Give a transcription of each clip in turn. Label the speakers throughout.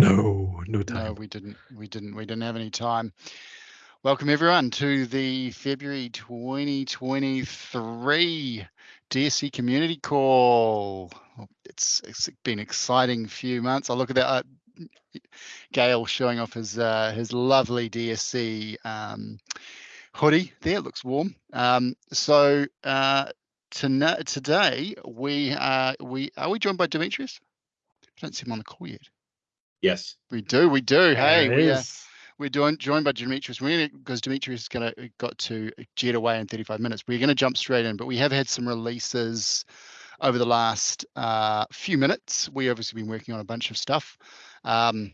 Speaker 1: No, no time.
Speaker 2: No, we didn't. We didn't. We didn't have any time. Welcome everyone to the February 2023 DSC community call. It's, it's been exciting few months. I look at that. Uh, Gael showing off his uh, his lovely DSC um, hoodie there. It looks warm. Um, so uh, to, today we are we are we joined by Demetrius? I don't see him on the call yet.
Speaker 3: Yes.
Speaker 2: We do, we do. Hey, we, uh,
Speaker 1: Yes.
Speaker 2: we're doing joined by Demetrius. We're gonna because Demetrius is gonna got to jet away in 35 minutes. We're gonna jump straight in, but we have had some releases over the last uh, few minutes. We obviously been working on a bunch of stuff. Um,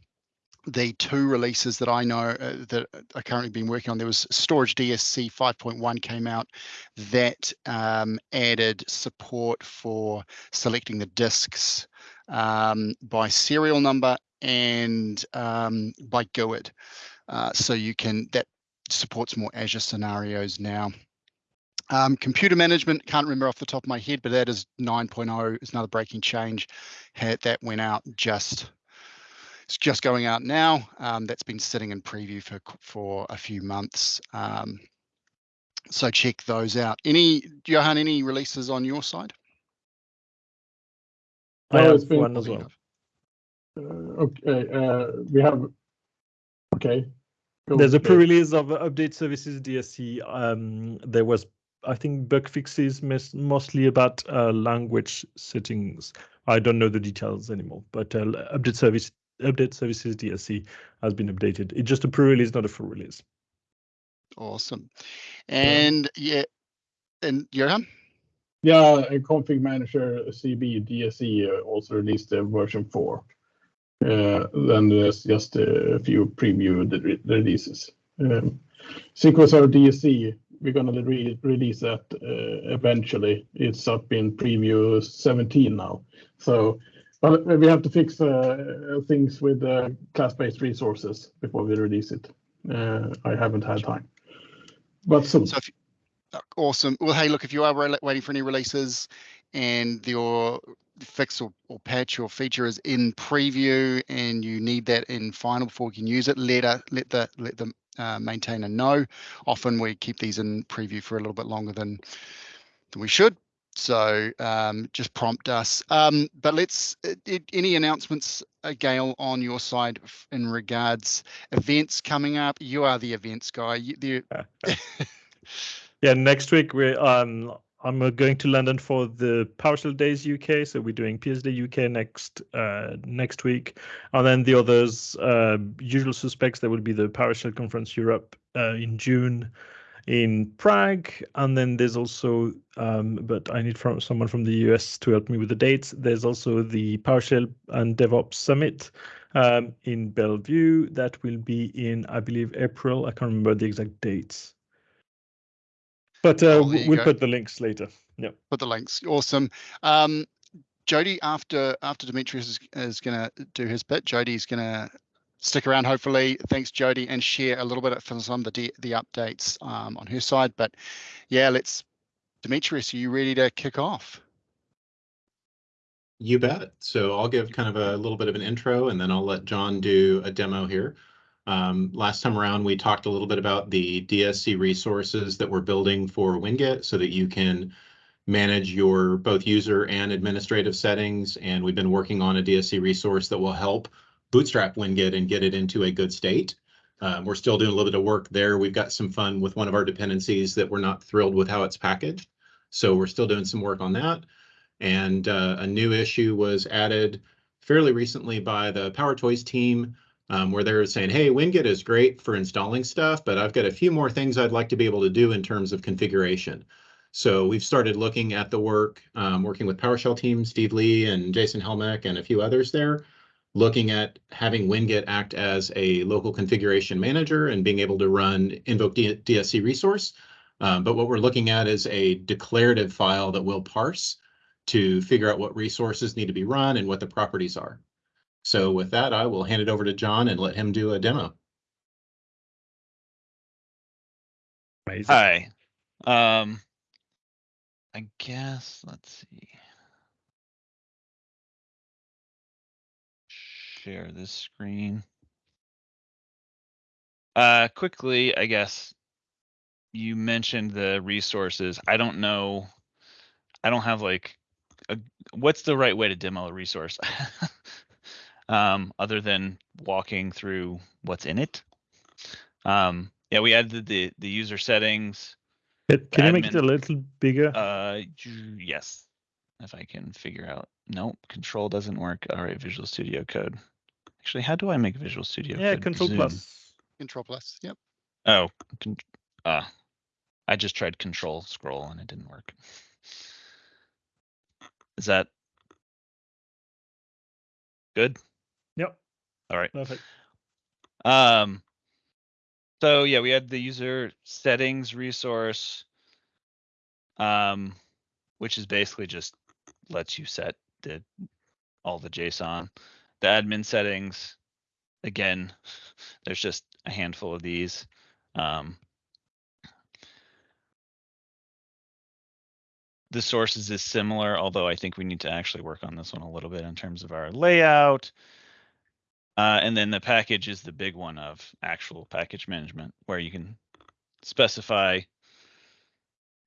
Speaker 2: the two releases that I know uh, that are currently being working on, there was Storage DSC 5.1 came out that um, added support for selecting the disks um, by serial number and um, by GUID. Uh, so you can, that supports more Azure scenarios now. Um, computer management, can't remember off the top of my head, but that is 9.0 is another breaking change. That went out just, it's just going out now. Um, that's been sitting in preview for, for a few months. Um, so check those out. Any, Johan, any releases on your side?
Speaker 1: I
Speaker 4: No,
Speaker 1: have one as well.
Speaker 4: Okay, we have. Okay. Go
Speaker 1: There's a pre-release of Update Services DSC. Um, there was, I think, bug fixes mes- mostly about uh, language settings. I don't know the details anymore, but uh, Update Service Update Services DSC has been updated. It's just a pre-release, not a full release.
Speaker 2: Awesome. And yeah, and Johan?
Speaker 4: Yeah, and Config Manager CB DSC uh, also released the version four. Uh, then there's just a few preview re- releases. Um, SQL DSC, we're gonna re- release that uh, eventually. It's up in preview 17 now. So, but we have to fix uh, things with uh, class-based resources before we release it. Uh, I haven't had time, but soon.
Speaker 2: Uh, awesome. Well, hey, look, if you are waiting for any releases and your fix or, or patch or feature is in preview and you need that in final before you can use it, let uh, let the let the uh, maintainer know. Often we keep these in preview for a little bit longer than than we should. So um, just prompt us. Um, but let's uh, i- any announcements, uh, Gael, on your side in regards events coming up. You are the events guy. You,
Speaker 1: Yeah, next week we um I'm uh, going to London for the PowerShell Days UK, so we're doing PSD UK next uh, next week, and then the others uh, usual suspects. There will be the PowerShell Conference Europe uh, in June in Prague, and then there's also um, but I need from someone from the US to help me with the dates. There's also the PowerShell and DevOps Summit um, in Bellevue that will be in I believe April. I can't remember the exact dates. But uh,
Speaker 2: Oh, there
Speaker 1: w-
Speaker 2: you
Speaker 1: we'll
Speaker 2: go.
Speaker 1: put the links later. Yeah.
Speaker 2: put the links. Awesome. Um, Jody, after after Demetrius is, is going to do his bit, Jody's going to stick around. Hopefully, thanks Jody, and share a little bit from some of the the updates um, on her side. But yeah, let's. Demetrius, are you ready to kick off?
Speaker 3: You bet. So I'll give kind of a little bit of an intro and then I'll let John do a demo here. Um, last time around, we talked a little bit about the DSC resources that we're building for Winget so that you can manage your both user and administrative settings. And we've been working on a DSC resource that will help bootstrap Winget and get it into a good state. Um, we're still doing a little bit of work there. We've got some fun with one of our dependencies that we're not thrilled with how it's packaged. So we're still doing some work on that. And uh, a new issue was added fairly recently by the Power Toys team, um, where they're saying, hey, Winget is great for installing stuff, but I've got a few more things I'd like to be able to do in terms of configuration. So we've started looking at the work, um, working with PowerShell team, Steve Lee and Jason Helmick and a few others there, looking at having Winget act as a local configuration manager and being able to run invoke DSC resource. Um, but what we're looking at is a declarative file that will parse to figure out what resources need to be run and what the properties are. So with that, I will hand it over to John and let him do a demo.
Speaker 1: Amazing.
Speaker 5: Hi. Um, I guess, let's see. share this screen. Uh, quickly, I guess. You mentioned the resources. I don't know. I don't have like, a, what's the right way to demo a resource? um, other than walking through what's in it. Um, yeah, we added the the user settings.
Speaker 1: Can can you make it a little bigger?
Speaker 5: Uh, yes, if I can figure out. Nope, control doesn't work. All right, Visual Studio Code. Actually, how do I make Visual Studio
Speaker 1: yeah,
Speaker 5: Code?
Speaker 1: Control
Speaker 5: zoom?
Speaker 1: plus.
Speaker 2: Control plus. Yep.
Speaker 5: Oh, con- uh, I just tried Control scroll and it didn't work. Is that good? All right.
Speaker 1: Perfect.
Speaker 5: Um, so yeah, we had the user settings resource, um, which is basically just lets you set the all the JSON. The admin settings, again, there's just a handful of these. Um, the sources is similar, although I think we need to actually work on this one a little bit in terms of our layout. Uh, and then the package is the big one of actual package management, where you can specify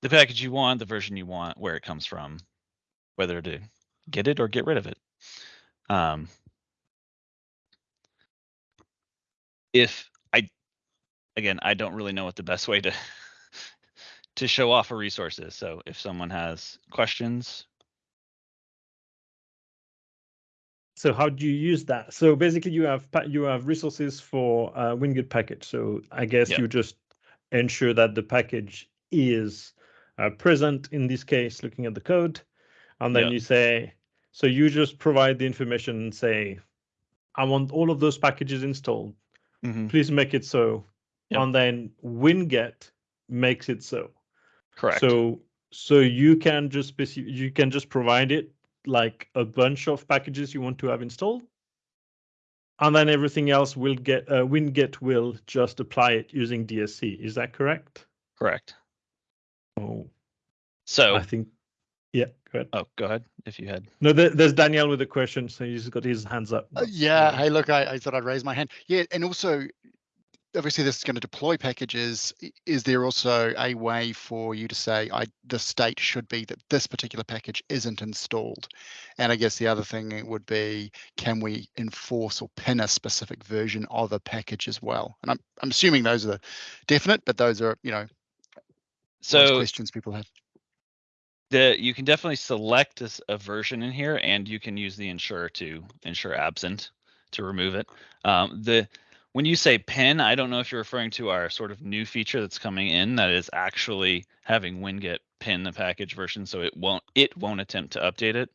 Speaker 5: the package you want, the version you want, where it comes from, whether to get it or get rid of it. Um, if I, again, I don't really know what the best way to to show off a resource is. So if someone has questions,
Speaker 1: So how do you use that? So basically, you have you have resources for uh, Winget package. So I guess
Speaker 5: Yep.
Speaker 1: you just ensure that the package is uh, present in this case, looking at the code, and then
Speaker 5: Yep.
Speaker 1: you say, so you just provide the information and say, I want all of those packages installed.
Speaker 5: Mhm,
Speaker 1: Please make it so,
Speaker 5: Yep.
Speaker 1: and then Winget makes it so.
Speaker 5: correct.
Speaker 1: So so you can just you can just provide it like a bunch of packages you want to have installed, and then everything else will get uh, Winget will just apply it using DSC. Is that correct?
Speaker 5: correct.
Speaker 1: Oh,
Speaker 5: So,
Speaker 1: I think. Yeah, go ahead.
Speaker 5: oh, go ahead if you had.
Speaker 1: No, there, there's Daniel with a question, so he's got his hands up.
Speaker 2: Uh, yeah. Hey, look, I, I thought I'd raise my hand. Yeah, and also, obviously, this is going to deploy packages. Is there also a way for you to say, I the state should be that this particular package isn't installed? And I guess the other thing it would be, can we enforce or pin a specific version of a package as well? And I'm I'm assuming those are definite, but those are you know those
Speaker 5: So
Speaker 2: questions people have.
Speaker 5: the you can definitely select a, a version in here, and you can use the ensure to ensure absent to remove it. Um, the when you say pin, I don't know if you're referring to our sort of new feature that's coming in that is actually having Winget pin the package version, so it won't it won't attempt to update it,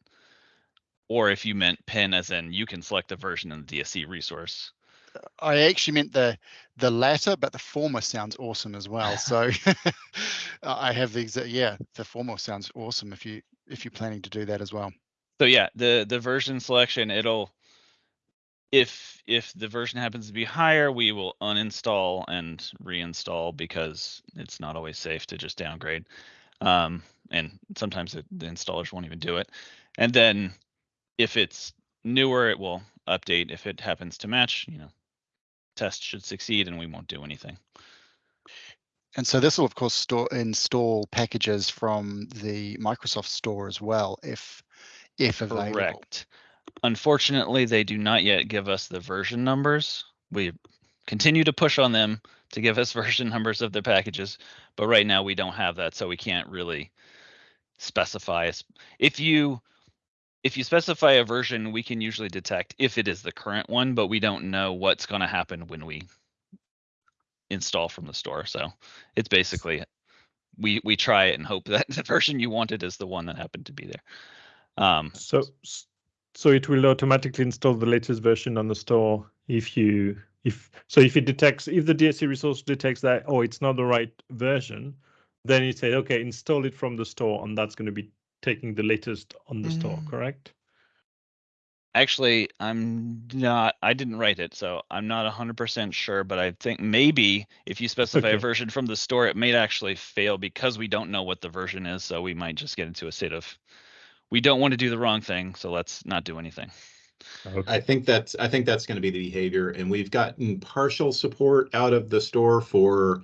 Speaker 5: or if you meant pin as in you can select a version in the DSC resource.
Speaker 2: Uh, I actually meant the the latter, but the former sounds awesome as well. So I have the exact yeah, the former sounds awesome if you if you're planning to do that as well.
Speaker 5: So yeah, the the version selection it'll if if the version happens to be higher, we will uninstall and reinstall because it's not always safe to just downgrade. Um, and sometimes the, the installers won't even do it. And then if it's newer, it will update. If it happens to match, you know, test should succeed and we won't do anything.
Speaker 2: And so this will of course store install packages from the Microsoft Store as well, if if available.
Speaker 5: Correct. Unfortunately, they do not yet give us the version numbers. We continue to push on them to give us version numbers of their packages, but right now we don't have that, so we can't really specify. If you if you specify a version, we can usually detect if it is the current one, but we don't know what's going to happen when we install from the store. So it's basically we we try it and hope that the version you wanted is the one that happened to be there. Um,
Speaker 1: So so it will automatically install the latest version on the store if you if so if it detects if the DSC resource detects that oh it's not the right version, then it say okay install it from the store and that's going to be taking the latest on the store,
Speaker 5: Mm.
Speaker 1: correct?
Speaker 5: Actually, I'm not, I didn't write it, so I'm not hundred percent sure, but I think maybe if you specify a version from the store, it may actually fail because we don't know what the version is, so we might just get into a state of we don't want to do the wrong thing, so let's not do anything.
Speaker 1: Okay.
Speaker 3: I think that's, I think that's gonna be the behavior, and we've gotten partial support out of the store for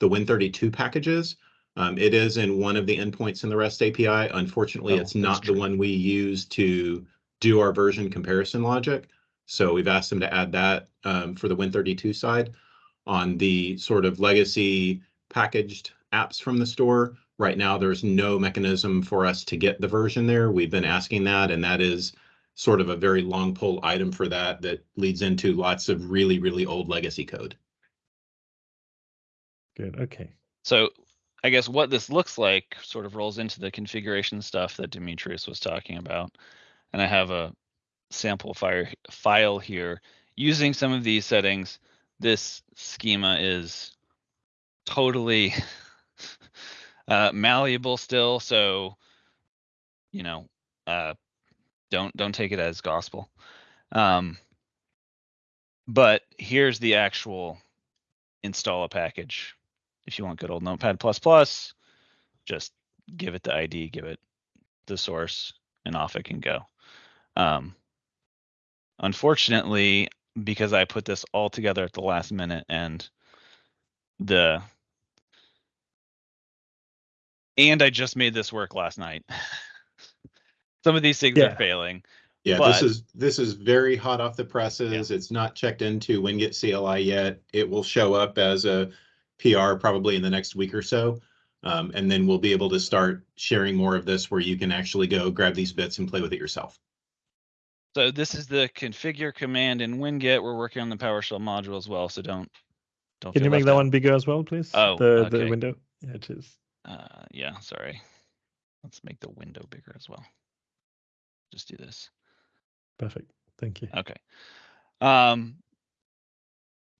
Speaker 3: the Win32 packages. Um, it is in one of the endpoints in the REST API. Unfortunately,
Speaker 1: Oh,
Speaker 3: it's not the one we use to do our version comparison logic. So we've asked them to add that, um, for the Win32 side. On the sort of legacy packaged apps from the store, right now, there's no mechanism for us to get the version there. We've been asking that, and that is sort of a very long pull item for that, that leads into lots of really, really old legacy code.
Speaker 1: Good. Okay.
Speaker 5: So I guess what this looks like sort of rolls into the configuration stuff that Demetrius was talking about. And I have a sample fire file here using some of these settings. This schema is totally uh, malleable still. So, you know, uh, don't don't take it as gospel. Um, but here's the actual install a package. If you want good old Notepad plus plus, just give it the ID, give it the source, and off it can go. Um, unfortunately, because I put this all together at the last minute and the and I just made this work last night. Some of these things
Speaker 1: Yeah.
Speaker 5: are failing.
Speaker 3: Yeah, this is, this is very hot off the presses. It's not checked into Winget CLI yet. It will show up as a PR probably in the next week or so. Um, and then we'll be able to start sharing more of this where you can actually go grab these bits and play with it yourself.
Speaker 5: So this is the configure command in Winget. We're working on the PowerShell module as well, so don't don't.
Speaker 1: Can you make that
Speaker 5: out.
Speaker 1: one bigger as well, please?
Speaker 5: Oh,
Speaker 1: the the window. Yeah, it is.
Speaker 5: Uh, yeah, sorry. Let's make the window bigger as well. Just do this.
Speaker 1: Perfect. Thank you.
Speaker 5: Okay. Um,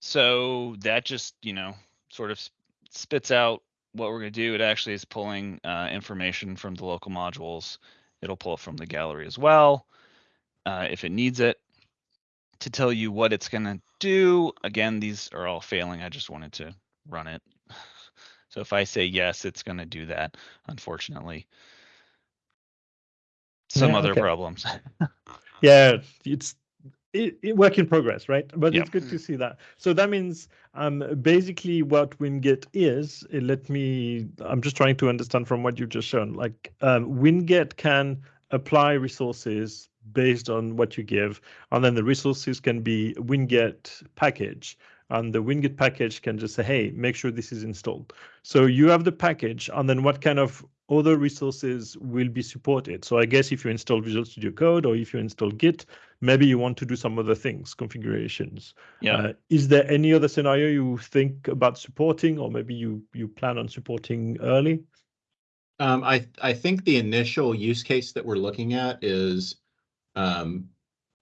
Speaker 5: so that just, you know, sort of spits out what we're gonna do. It actually is pulling uh, information from the local modules. It'll pull it from the gallery as well, uh, if it needs it. To tell you what it's gonna do, again, these are all failing. I just wanted to run it. So if I say yes, it's gonna do that, unfortunately. Some
Speaker 1: Yeah,
Speaker 5: other
Speaker 1: okay.
Speaker 5: problems.
Speaker 1: Yeah, it's it, it work in progress, right? But
Speaker 5: Yeah.
Speaker 1: it's good to see that. So that means um basically what Winget is. uh, Let me. I'm just trying to understand from what you've just shown. Like um, Winget can apply resources based on what you give, and then the resources can be Winget package, and the Winget package can just say, "Hey, make sure this is installed." So you have the package, and then what kind of other resources will be supported. So I guess if you install Visual Studio Code or if you install Git, maybe you want to do some other things, configurations.
Speaker 5: Yeah.
Speaker 1: Uh, is there any other scenario you think about supporting, or maybe you you plan on supporting early?
Speaker 3: Um, I, I think the initial use case that we're looking at is um,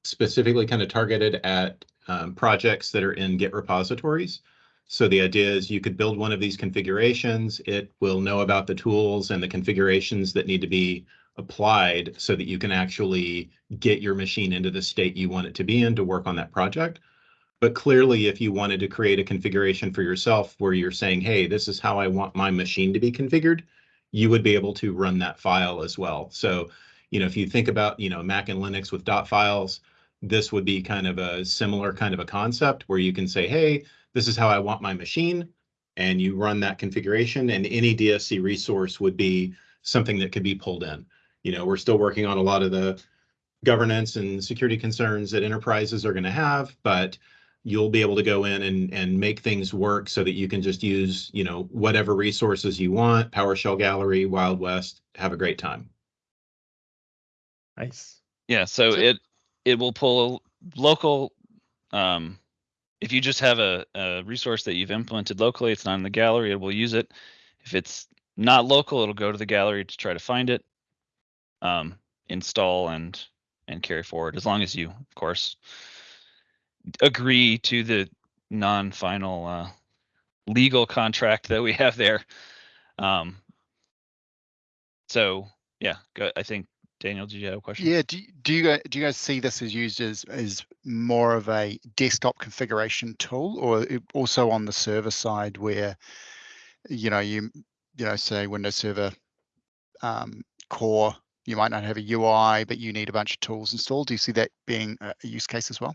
Speaker 3: specifically kind of targeted at um, projects that are in Git repositories. So the idea is you could build one of these configurations. It will know about the tools and the configurations that need to be applied so that you can actually get your machine into the state you want it to be in to work on that project. But clearly, if you wanted to create a configuration for yourself where you're saying, hey, this is how I want my machine to be configured, you would be able to run that file as well. So, you know, if you think about, you know, Mac and Linux with dot files, this would be kind of a similar kind of a concept where you can say, hey, this is how I want my machine. And you run that configuration and any DSC resource would be something that could be pulled in. You know, we're still working on a lot of the governance and security concerns that enterprises are going to have, but you'll be able to go in and, and make things work so that you can just use, you know, whatever resources you want, PowerShell Gallery, Wild West, have a great time.
Speaker 1: Nice.
Speaker 5: Yeah, so
Speaker 2: So-
Speaker 5: it it will pull local. Um, if you just have a, a resource that you've implemented locally, it's not in the gallery. It will use it. If it's not local, it'll go to the gallery to try to find it, um, install and and carry forward. As long as you, of course, agree to the non-final uh, legal contract that we have there. Um, so yeah, I think Daniel, did you have a question?
Speaker 2: Yeah, do, you- do you guys, do you guys see this as used as, as more of a desktop configuration tool or also on the server side where, you know, you, you know, say Windows Server um, core you might not have a UI, but you need a bunch of tools installed. Do you see that being a a use case as well?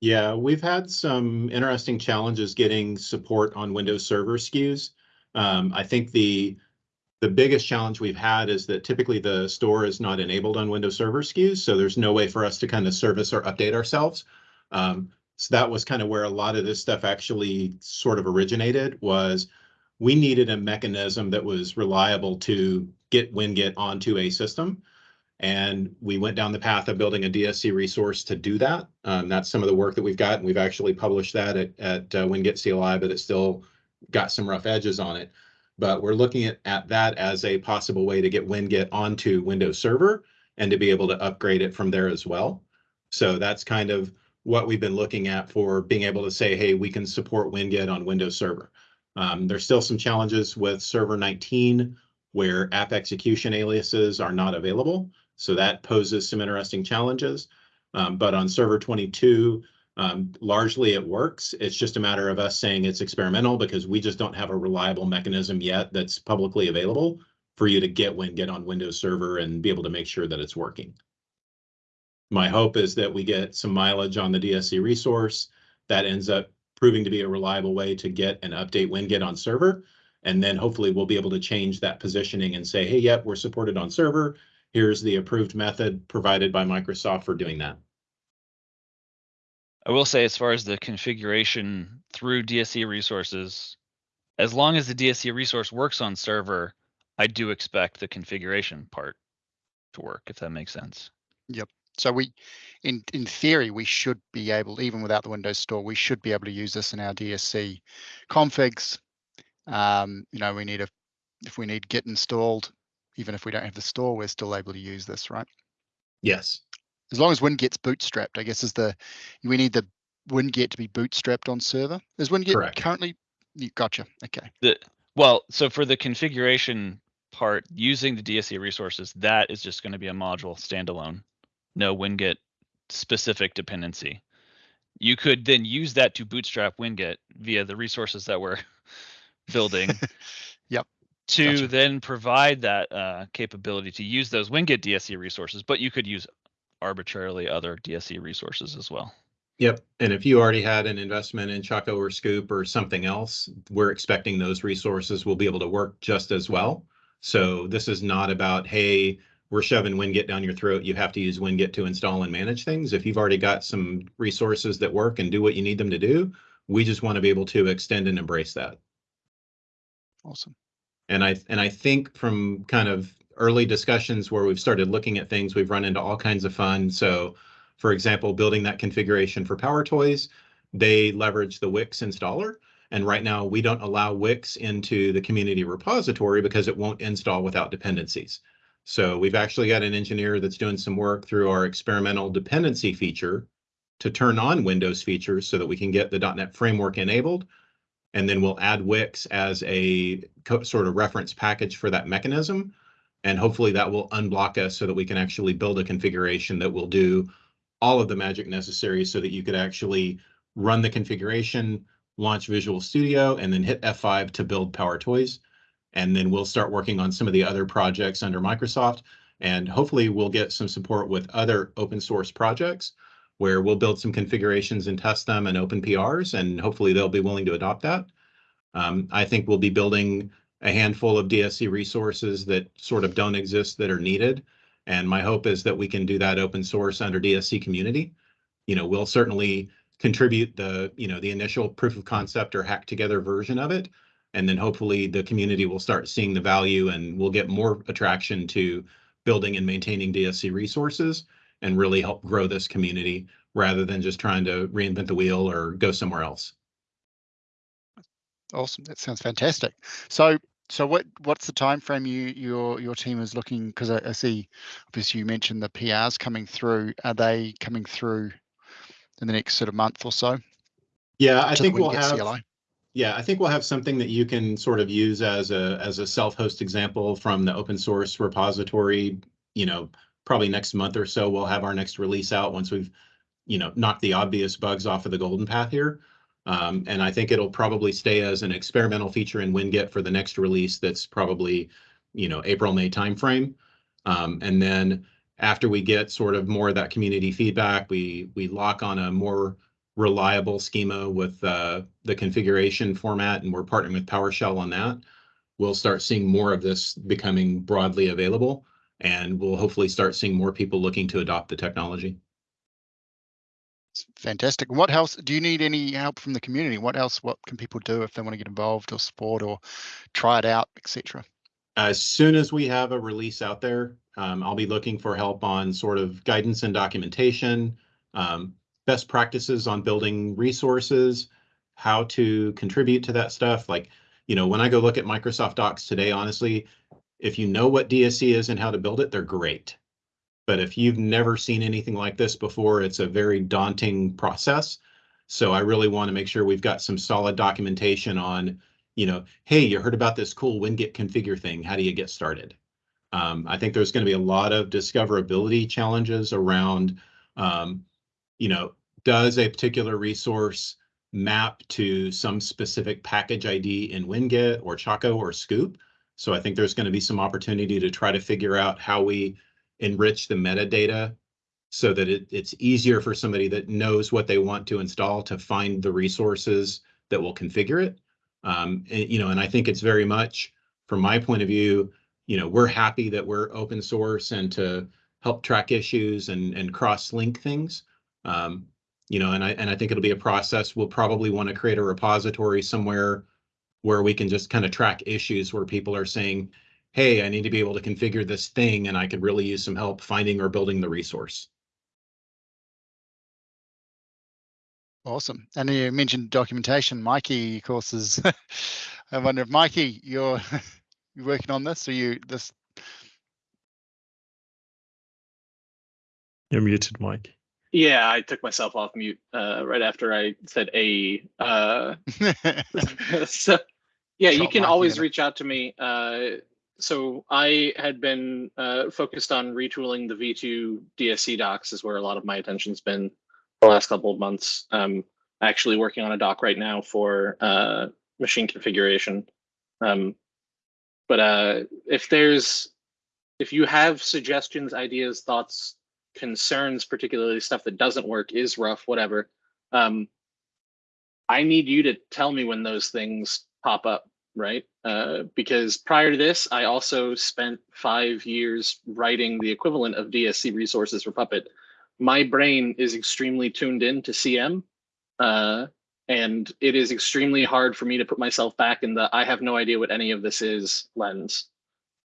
Speaker 3: Yeah, we've had some interesting challenges getting support on Windows Server SKUs. Um, I think the the biggest challenge we've had is that typically the store is not enabled on Windows Server SKUs, so there's no way for us to kind of service or update ourselves. Um, so that was kind of where a lot of this stuff actually sort of originated was we needed a mechanism that was reliable to get WinGet onto a system. And we went down the path of building a DSC resource to do that. Um, that's some of the work that we've got, and we've actually published that at, at uh, WinGet CLI, but it's still got some rough edges on it. But we're looking at, at that as a possible way to get WinGet onto Windows Server and to be able to upgrade it from there as well. So that's kind of what we've been looking at for being able to say, hey, we can support WinGet on Windows Server. Um, there's still some challenges with Server 19 where app execution aliases are not available. So that poses some interesting challenges. Um, but on server 22, um, largely it works. It's just a matter of us saying it's experimental because we just don't have a reliable mechanism yet that's publicly available for you to get WinGet on Windows Server and be able to make sure that it's working. My hope is that we get some mileage on the DSC resource that ends up proving to be a reliable way to get and update WinGet on server. And then hopefully we'll be able to change that positioning and say, hey, yep, we're supported on server here's the approved method provided by Microsoft for doing that.
Speaker 5: I will say, as far as the configuration through DSC resources, as long as the DSC resource works on server, I do expect the configuration part to work, if that makes sense. Yep.
Speaker 2: So we, in in theory, we should be able, even without the Windows Store, we should be able to use this in our DSC configs. Um, you know, we need a, if we need Git installed, even if we don't have the store, we're still able to use this, right?
Speaker 3: Yes.
Speaker 2: As long as WinGet's bootstrapped, I guess is the, we need the WinGet to be bootstrapped on server. Is WinGet
Speaker 3: Correct.
Speaker 2: currently? You gotcha. Okay.
Speaker 5: The well, so for the configuration part, using the DSC resources, that is just going to be a module standalone, no WinGet specific dependency. You could then use that to bootstrap WinGet via the resources that we're building.
Speaker 2: Yep,
Speaker 5: To
Speaker 2: gotcha.
Speaker 5: then provide that uh, capability to use those WinGet DSC resources, but you could use arbitrarily other DSC resources as well.
Speaker 3: Yep. And if you already had an investment in Choco or Scoop or something else, we're expecting those resources will be able to work just as well. So this is not about, hey, we're shoving WinGet down your throat. You have to use WinGet to install and manage things. If you've already got some resources that work and do what you need them to do, we just want to be able to extend and embrace that.
Speaker 2: Awesome.
Speaker 3: And I and I think from kind of early discussions where we've started looking at things, we've run into all kinds of fun. So, for example, building that configuration for Power Toys, they leverage the Wix installer. And right now, we don't allow Wix into the community repository because it won't install without dependencies. So we've actually got an engineer that's doing some work through our experimental dependency feature to turn on Windows features so that we can get the .NET framework enabled and then we'll add Wix as a sort of reference package for that mechanism. And hopefully that will unblock us so that we can actually build a configuration that will do all of the magic necessary so that you could actually run the configuration, launch Visual Studio, and then hit F5 to build Power Toys. And then we'll start working on some of the other projects under Microsoft. And hopefully we'll get some support with other open source projects where we'll build some configurations and test them and open PRs, and hopefully they'll be willing to adopt that. Um, I think we'll be building a handful of DSC resources that sort of don't exist that are needed. And my hope is that we can do that open source under DSC community. You know, we'll certainly contribute the, you know, the initial proof of concept or hack together version of it. And then hopefully the community will start seeing the value and we'll get more attraction to building and maintaining DSC resources and really help grow this community rather than just trying to reinvent the wheel or go somewhere else.
Speaker 2: Awesome. That sounds fantastic. So, so what what's the time frame you your your team is looking? Because I, I see, obviously, you mentioned the PRs coming through. Are they coming through in the next sort of month or so?
Speaker 3: Yeah, I think we'll have.
Speaker 2: CLI?
Speaker 3: Yeah, I think we'll have something that you can sort of use as a as a self-host example from the open source repository. You know, probably next month or so we'll have our next release out once we've, you know, knocked the obvious bugs off of the golden path here. Um, and I think it'll probably stay as an experimental feature in WinGet for the next release. That's probably, you know, April May timeframe. Um, and then after we get sort of more of that community feedback, we we lock on a more reliable schema with uh, the configuration format, and we're partnering with PowerShell on that. We'll start seeing more of this becoming broadly available, and we'll hopefully start seeing more people looking to adopt the technology.
Speaker 2: It's fantastic. What else? Do you need any help from the community? What else? What can people do if they want to get involved or support or try it out, etc.?
Speaker 3: As soon as we have a release out there, um, I'll be looking for help on sort of guidance and documentation, um, best practices on building resources, how to contribute to that stuff. Like, you know, when I go look at Microsoft Docs today, honestly, if you know what DSC is and how to build it, they're great. But if you've never seen anything like this before, it's a very daunting process. So I really want to make sure we've got some solid documentation on, you know, hey, you heard about this cool winget configure thing. How do you get started? Um, I think there's going to be a lot of discoverability challenges around, um, you know, does a particular resource map to some specific package ID in Winget or Choco or Scoop? So I think there's going to be some opportunity to try to figure out how we enrich the metadata so that it, it's easier for somebody that knows what they want to install to find the resources that will configure it. Um, and, you know, and I think it's very much from my point of view, you know, we're happy that we're open source and to help track issues and, and cross link things. Um, you know, and I, and I think it'll be a process. We'll probably want to create a repository somewhere where we can just kind of track issues where people are saying, hey, I need to be able to configure this thing and I could really use some help finding or building the resource.
Speaker 2: Awesome. And you mentioned documentation. Mikey, of course, is. I wonder if Mikey, you're you working on this, or you this?
Speaker 1: You're muted, Mike.
Speaker 6: Yeah, I took myself off mute uh, right after I said a. Uh, so, yeah, you can
Speaker 2: Mikey
Speaker 6: always reach out to me. Uh, so I had been uh, focused on retooling the V2 DSC docs, is where a lot of my attention's been the last couple of months. Um, actually working on a doc right now for uh, machine configuration. Um, but uh, if there's, if you have suggestions, ideas, thoughts, concerns, particularly stuff that doesn't work, is rough, whatever, um, I need you to tell me when those things pop up, right? Uh, because prior to this, I also spent five years writing the equivalent of DSC resources for Puppet. My brain is extremely tuned in to CM, uh, and it is extremely hard for me to put myself back in the I have no idea what any of this is lens,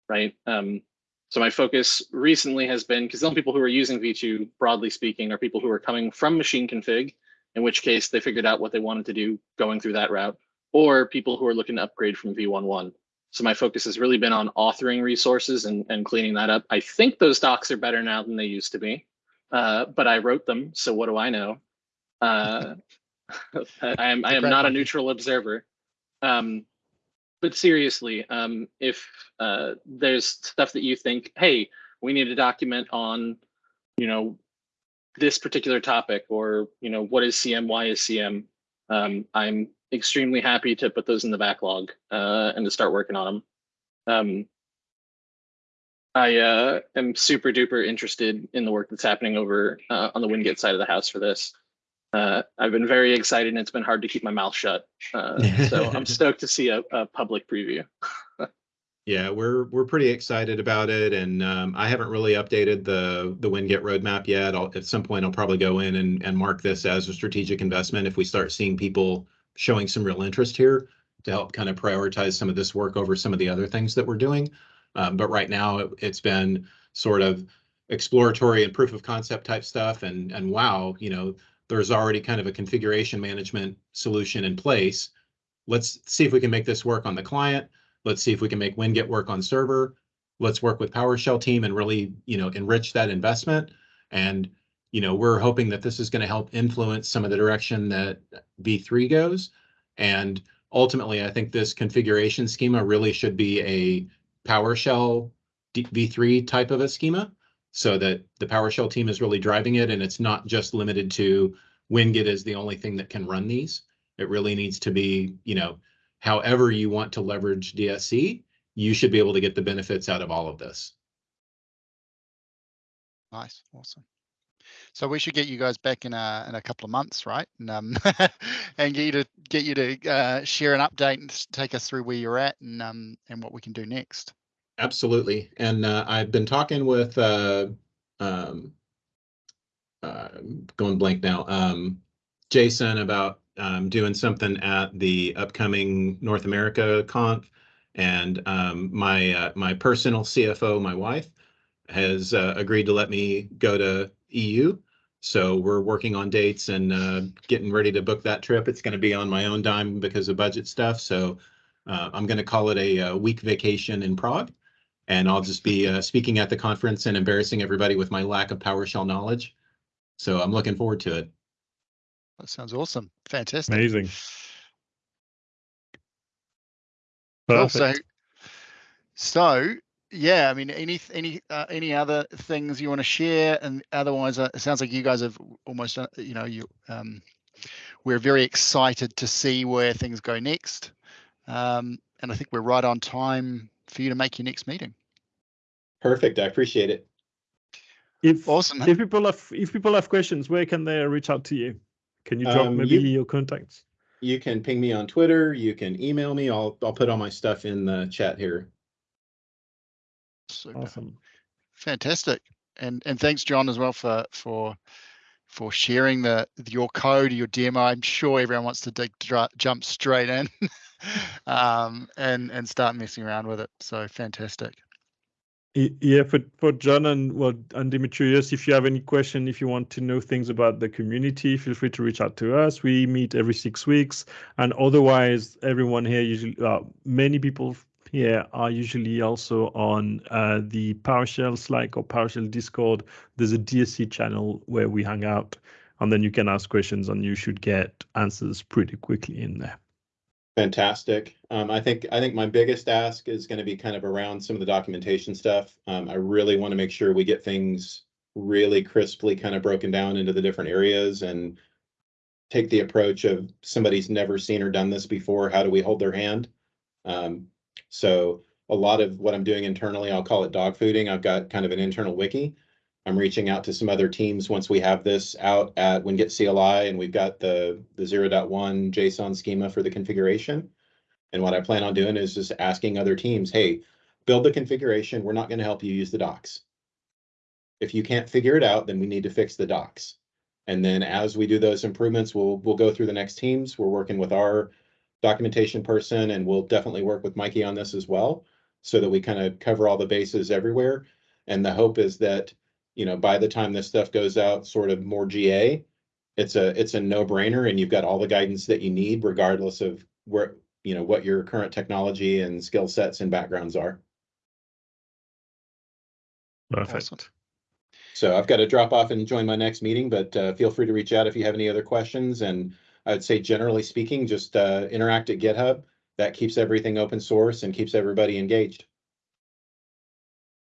Speaker 6: right? Um, so my focus recently has been because the only people who are using V2, broadly speaking, are people who are coming from machine config, in which case they figured out what they wanted to do going through that route, or people who are looking to upgrade from V11. So my focus has really been on authoring resources and, and cleaning that up. I think those docs are better now than they used to be, uh, but I wrote them, so what do I know? Uh, I am I am not a neutral observer. Um, but seriously, um, if uh, there's stuff that you think, hey, we need a document on, you know, this particular topic, or you know, what is CM, why is CM, um, I'm extremely happy to put those in the backlog uh, and to start working on them. Um, I uh, am super duper interested in the work that's happening over uh, on the Winget side of the house for this. Uh, I've been very excited, and it's been hard to keep my mouth shut. Uh, so I'm stoked to see a, a public preview.
Speaker 3: Yeah, we're we're pretty excited about it, and um, I haven't really updated the the Winget roadmap yet. I'll, at some point, I'll probably go in and and mark this as a strategic investment if we start seeing people showing some real interest here to help kind of prioritize some of this work over some of the other things that we're doing. Um, but right now, it, it's been sort of exploratory and proof of concept type stuff, and and wow, you know, there's already kind of a configuration management solution in place. Let's see if we can make this work on the client Let's see if we can make Winget work on server. Let's work with PowerShell team and really, you know, enrich that investment. And, you know, we're hoping that this is going to help influence some of the direction that V3 goes. And ultimately, I think this configuration schema really should be a PowerShell V3 type of a schema so that the PowerShell team is really driving it and it's not just limited to Winget is the only thing that can run these. It really needs to be, you know, however you want to leverage DSC, you should be able to get the benefits out of all of this.
Speaker 2: Nice, awesome. So we should get you guys back in a in a couple of months, right? And um, and get you to get you to uh, share an update and take us through where you're at and um and what we can do next.
Speaker 3: Absolutely. And uh, I've been talking with uh, um, uh, going blank now. Um, Jason about um, doing something at the upcoming North America conf, and um, my uh, my personal CFO, my wife, has uh, agreed to let me go to EU. So we're working on dates and uh, getting ready to book that trip. It's going to be on my own dime because of budget stuff. So uh, I'm going to call it a, uh week vacation in Prague and I'll just be uh, speaking at the conference and embarrassing everybody with my lack of PowerShell knowledge. So I'm looking forward to it.
Speaker 2: That sounds awesome. Fantastic.
Speaker 1: Amazing.
Speaker 2: Cool. So,
Speaker 1: Perfect.
Speaker 2: so yeah, I mean, any any uh, any other things you want to share? And otherwise, uh, it sounds like you guys have almost, uh, you know, you um, we're very excited to see where things go next. Um, and I think we're right on time for you to make your next meeting.
Speaker 3: Perfect. I appreciate it.
Speaker 1: If
Speaker 2: Awesome.
Speaker 1: if people have if people have questions, where can they reach out to you? Can you drop
Speaker 3: Um,
Speaker 1: maybe
Speaker 3: you-
Speaker 1: your contacts?
Speaker 3: You can ping me on Twitter. You can email me. I'll I'll put all my stuff in the chat here.
Speaker 2: Super.
Speaker 1: Awesome.
Speaker 2: Fantastic. And and thanks, John, as well for for for sharing the your code, your demo. I'm sure everyone wants to dig, jump straight in um, and and start messing around with it. So fantastic.
Speaker 1: Yeah, for for John and well and Dimitrios, if you have any question, if you want to know things about the community, feel free to reach out to us. We meet every six weeks, and otherwise, everyone here usually, uh, many people here are usually also on uh, the PowerShell Slack or PowerShell Discord. There's a DSC channel where we hang out, and then you can ask questions, and you should get answers pretty quickly in there.
Speaker 3: Fantastic. Um, I think I think my biggest ask is going to be kind of around some of the documentation stuff. Um, I really want to make sure we get things really crisply kind of broken down into the different areas and take the approach of somebody's never seen or done this before. How do we hold their hand? Um, so a lot of what I'm doing internally, I'll call it dog fooding. I've got kind of an internal wiki. I'm reaching out to some other teams once we have this out at Winget CLI and we've got the, the 0.1 JSON schema for the configuration. And what I plan on doing is just asking other teams, hey, build the configuration. We're not going to help you use the docs. If you can't figure it out, then we need to fix the docs. And then as we do those improvements, we'll, we'll go through the next teams. We're working with our documentation person and we'll definitely work with Mikey on this as well. So that we kind of cover all the bases everywhere. And the hope is that you know, by the time this stuff goes out sort of more GA, it's a it's a no-brainer and you've got all the guidance that you need regardless of where, you know, what your current technology and skill sets and backgrounds are.
Speaker 1: Perfect.
Speaker 2: Awesome.
Speaker 3: So I've got to drop off and join my next meeting, but uh, feel free to reach out if you have any other questions. And I would say generally speaking, just uh, interact at GitHub. That keeps everything open source and keeps everybody engaged.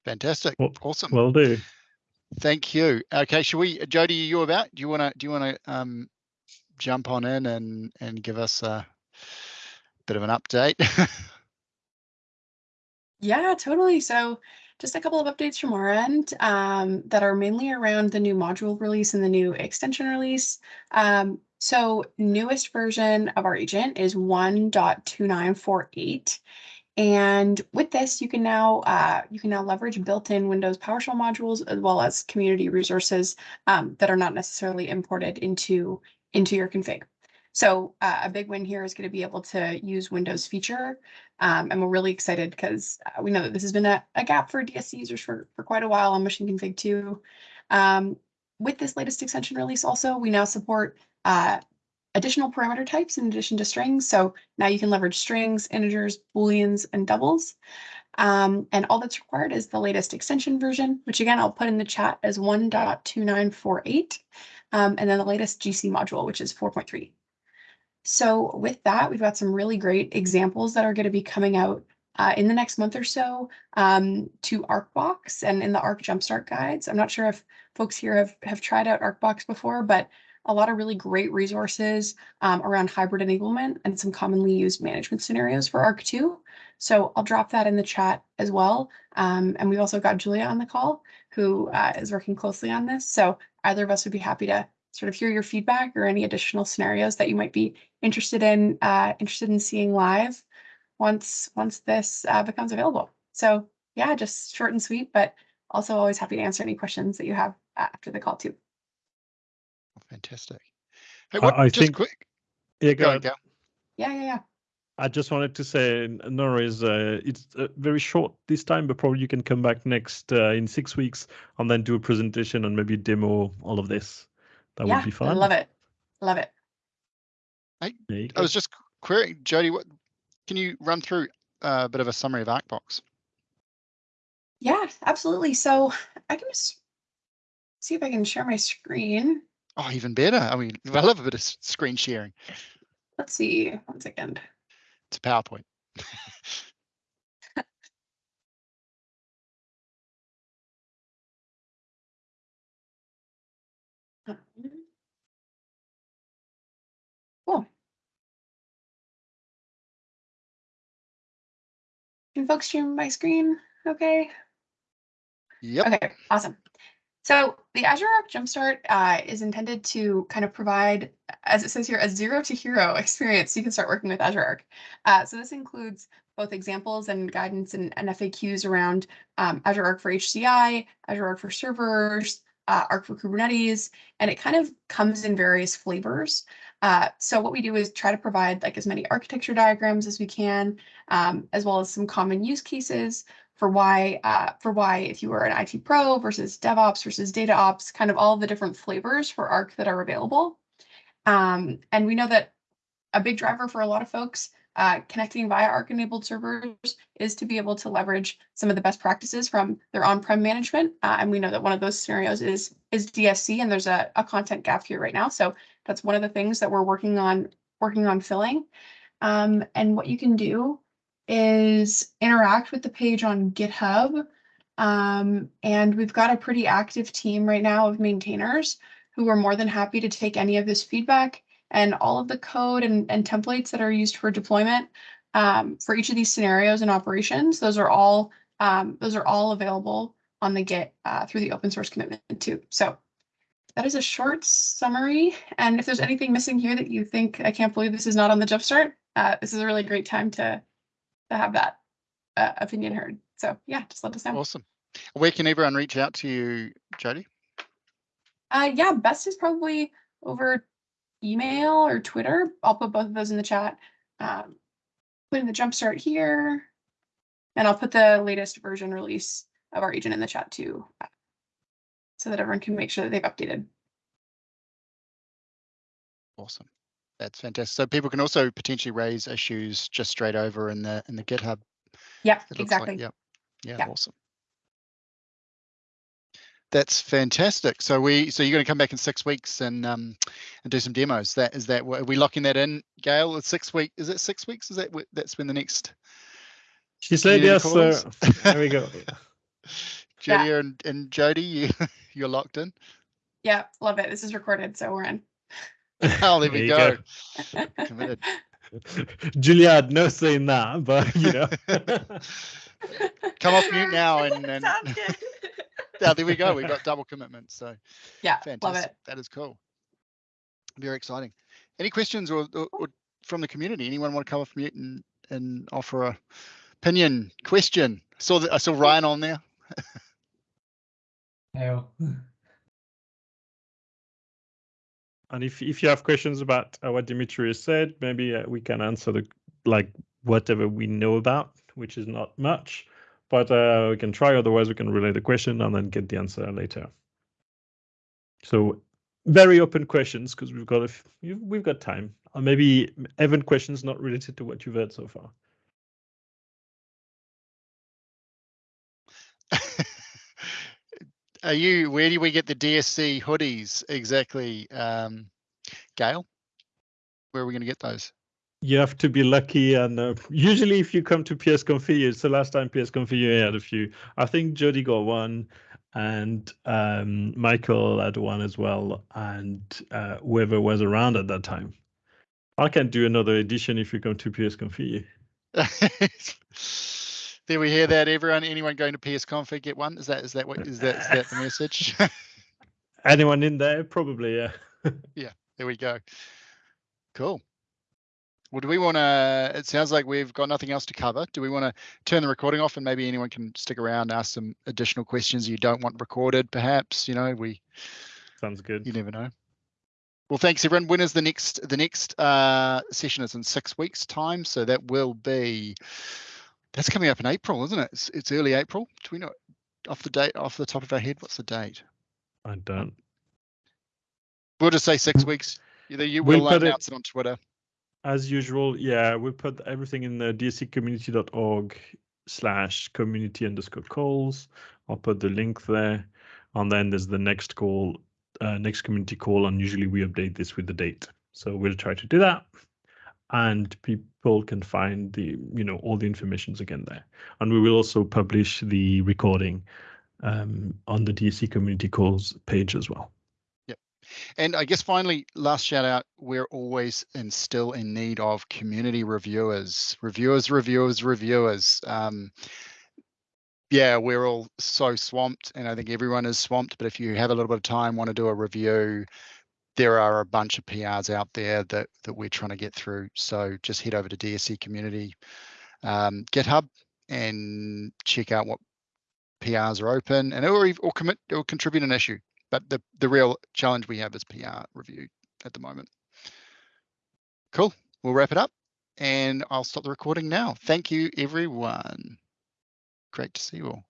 Speaker 2: Fantastic.
Speaker 1: Well-
Speaker 2: awesome.
Speaker 1: Will do.
Speaker 2: Thank you. Okay, should we, Jody, are you about? Do you want to do you want to um, jump on in and and give us a bit of an update?
Speaker 7: Yeah, totally. So just a couple of updates from our end um, that are mainly around the new module release and the new extension release. Um, so newest version of our agent is 1.2948. And with this, you can now uh, you can now leverage built-in Windows PowerShell modules as well as community resources um, that are not necessarily imported into into your config. So uh, a big win here is going to be able to use Windows feature um, and we're really excited because uh, we know that this has been a, a gap for DSC users for, for quite a while on Machine Config 2. Um, with this latest extension release also, we now support uh, additional parameter types in addition to strings. So now you can leverage strings, integers, booleans, and doubles. Um, and all that's required is the latest extension version, which again, I'll put in the chat as 1.2948. Um, and then the latest GC module, which is 4.3. So with that, we've got some really great examples that are going to be coming out uh, in the next month or so um, to ArcBox and in the Arc Jumpstart guides. I'm not sure if folks here have, have tried out ArcBox before, but a lot of really great resources um, around hybrid enablement and some commonly used management scenarios for ARC2. So I'll drop that in the chat as well. Um, and we've also got Julia on the call who uh, is working closely on this. So either of us would be happy to sort of hear your feedback or any additional scenarios that you might be interested in uh, interested in seeing live once once this uh, becomes available. So yeah, just short and sweet, but also always happy to answer any questions that you have after the call too.
Speaker 2: Fantastic. Hey, what,
Speaker 1: I
Speaker 2: just
Speaker 1: think-
Speaker 2: quick.
Speaker 1: Yeah,
Speaker 2: Go
Speaker 1: go
Speaker 2: ahead,
Speaker 1: ahead.
Speaker 2: Gael.
Speaker 7: Yeah, yeah, yeah.
Speaker 1: I just wanted to say, Nora is uh, it's uh, very short this time, but probably you can come back next uh, in six weeks and then do a presentation and maybe demo all of this. That
Speaker 7: yeah,
Speaker 1: would be fun.
Speaker 7: I love it. Love it.
Speaker 1: There you
Speaker 2: I
Speaker 1: go.
Speaker 2: was just querying, Jody, what, can you run through uh, a bit of a summary of ArcBox?
Speaker 7: Yeah, absolutely. So I can just see if I can share my screen.
Speaker 2: Oh, even better. I mean, I love a bit of screen sharing.
Speaker 7: Let's see. One second.
Speaker 2: It's a PowerPoint.
Speaker 7: Cool. Can folks share my screen? Okay.
Speaker 2: Yep.
Speaker 7: Okay, awesome. So the Azure Arc Jumpstart uh, is intended to kind of provide, as it says here, a zero to hero experience. You can start working with Azure Arc. Uh, so this includes both examples and guidance and, and FAQs around um, Azure Arc for HCI, Azure Arc for servers, uh, Arc for Kubernetes, and it kind of comes in various flavors. Uh, so what we do is try to provide like as many architecture diagrams as we can, um, as well as some common use cases for why uh, for why if you are an IT pro versus DevOps versus data ops, kind of all the different flavors for Arc that are available. Um, and we know that a big driver for a lot of folks uh, connecting via Arc enabled servers is to be able to leverage some of the best practices from their on-prem management. Uh, and we know that one of those scenarios is is DSC, and there's a, a content gap here right now. So that's one of the things that we're working on working on filling. Um, and what you can do is interact with the page on GitHub. Um, and we've got a pretty active team right now of maintainers who are more than happy to take any of this feedback and all of the code and, and templates that are used for deployment um, for each of these scenarios and operations. Those are all um, those are all available on the Git uh, through the open source commitment too. So that is a short summary. And if there's anything missing here that you think I can't believe this is not on the Jumpstart, uh, this is a really great time to to have that uh, opinion heard. So yeah, just let us know.
Speaker 2: Awesome. Where can everyone reach out to you, Jody?
Speaker 7: Uh, yeah, best is probably over email or Twitter. I'll put both of those in the chat. Um, putting the jumpstart here, and I'll put the latest version release of our agent in the chat too, uh, so that everyone can make sure that they've updated.
Speaker 2: Awesome. That's fantastic. So people can also potentially raise issues just straight over in the in the GitHub.
Speaker 7: Yeah,
Speaker 2: it looks like.
Speaker 7: exactly.
Speaker 2: Yep. Yeah,
Speaker 7: Yeah.
Speaker 2: awesome. That's fantastic. So we so you're going to come back in six weeks and um and do some demos. That is that are we locking that in, Gael? It's six week. Is it six weeks? Is that that's when the next
Speaker 1: She said yes.
Speaker 2: calls?
Speaker 1: Uh, there we go.
Speaker 2: Julia and, and Jody, you you're locked in.
Speaker 7: Yeah, love it. This is recorded, so we're in.
Speaker 2: Oh, there we
Speaker 1: you
Speaker 2: go. Committed.
Speaker 1: Julia had no say in that, but you know.
Speaker 2: Come off mute now and, and
Speaker 7: Sounds good.
Speaker 2: yeah, there we go. We've got double commitment. So
Speaker 7: yeah, love
Speaker 2: fantastic.
Speaker 7: it.
Speaker 2: That is cool. Very exciting. Any questions or, or, or from the community? Anyone want to come off mute and, and offer a opinion, question? I saw that I saw Ryan on there.
Speaker 1: And if if you have questions about uh, what Dimitri said, maybe uh, we can answer the like whatever we know about, which is not much, but uh, we can try. Otherwise, we can relay the question and then get the answer later. So very open questions because we've got a f- we've got time. Or maybe Evan questions not related to what you've heard so far.
Speaker 2: Are you? Where do we get the DSC hoodies exactly, um, Gael? Where are we going to get those?
Speaker 1: you have to be lucky and uh, usually if you come to ps config it's the last time ps config had a few i think jody got one and um, michael had one as well and uh, whoever was around at that time i can do another edition if you come to ps config
Speaker 2: there we hear that everyone anyone going to ps config get one is that is that what is that is that the message
Speaker 1: anyone in there probably yeah yeah,
Speaker 2: there we go cool well, do we want to? It sounds like we've got nothing else to cover. Do we want to turn the recording off and maybe anyone can stick around, ask some additional questions you don't want recorded? Perhaps you know we.
Speaker 1: Sounds good.
Speaker 2: You never know. Well, thanks everyone. When is the next? The next uh, session is in six weeks' time, so that will be. That's coming up in April, isn't it? It's, it's early April. Do we know off the date off the top of our head? What's the date?
Speaker 1: I don't.
Speaker 2: We'll just say six weeks. Either you will we'll announce it, it on Twitter
Speaker 1: as usual, yeah, we put everything in the dsccommunity.org slash community underscore calls. I'll put the link there. And then there's the next call, uh, next community call, and usually we update this with the date. So we'll try to do that. And people can find the, you know, all the informations again there. And we will also publish the recording um, on the DSC community calls page as well.
Speaker 2: Yep and I guess finally, last shout out, we're always and still in need of community reviewers, reviewers, reviewers, reviewers. Um, yeah, we're all so swamped, and I think everyone is swamped. But if you have a little bit of time, want to do a review, there are a bunch of PRs out there that that we're trying to get through. So just head over to DSC Community um, GitHub and check out what PRs are open, and or or commit or contribute an issue but the, the real challenge we have is PR review at the moment. Cool, we'll wrap it up and I'll stop the recording now. Thank you, everyone. Great to see you all.